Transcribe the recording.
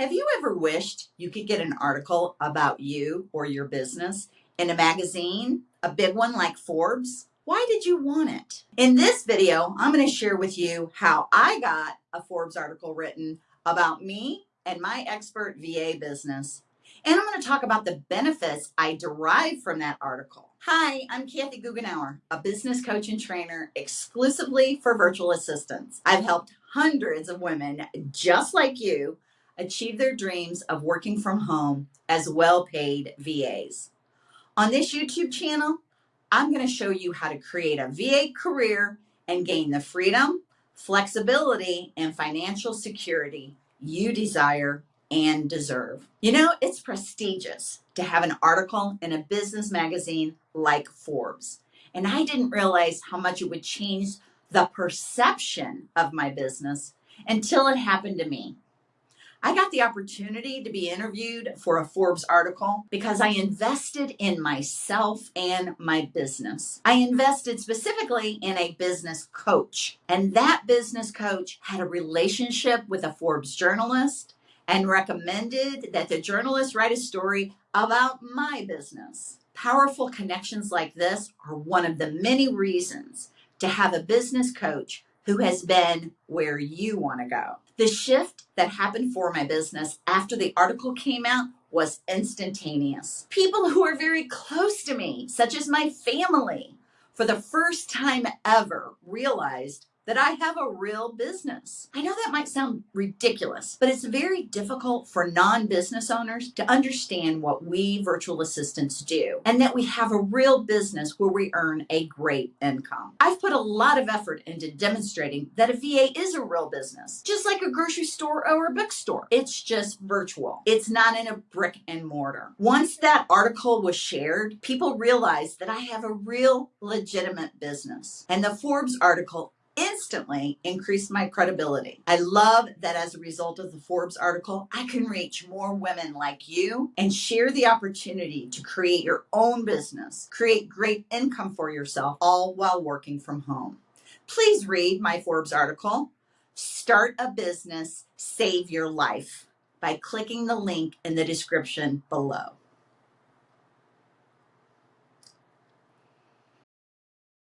Have you ever wished you could get an article about you or your business in a magazine, a big one like Forbes? Why did you want it? In this video, I'm going to share with you how I got a Forbes article written about me and my expert VA business. And I'm going to talk about the benefits I derived from that article. Hi, I'm Kathy Goughenour, a business coach and trainer exclusively for virtual assistants. I've helped hundreds of women just like you achieve their dreams of working from home as well paid VAs. On this YouTube channel, I'm going to show you how to create a VA career and gain the freedom, flexibility, and financial security you desire and deserve. You know, it's prestigious to have an article in a business magazine like Forbes. And I didn't realize how much it would change the perception of my business until it happened to me. I got the opportunity to be interviewed for a Forbes article because I invested in myself and my business. I invested specifically in a business coach, and that business coach had a relationship with a Forbes journalist and recommended that the journalist write a story about my business. Powerful connections like this are one of the many reasons to have a business coach who has been where you want to go. The shift that happened for my business after the article came out was instantaneous. People who are very close to me, such as my family, for the first time ever realized that I have a real business. I know that might sound ridiculous, but it's very difficult for non business owners to understand what we virtual assistants do and that we have a real business where we earn a great income. I've put a lot of effort into demonstrating that a VA is a real business, just like a grocery store or a bookstore. It's just virtual, it's not in a brick and mortar. Once that article was shared, people realized that I have a real legitimate business. And the Forbes article instantly increased my credibility. I love that as a result of the Forbes article, I can reach more women like you and share the opportunity to create your own business, create great income for yourself, all while working from home. Please read my Forbes article, Start a Business, Save Your Life, by clicking the link in the description below.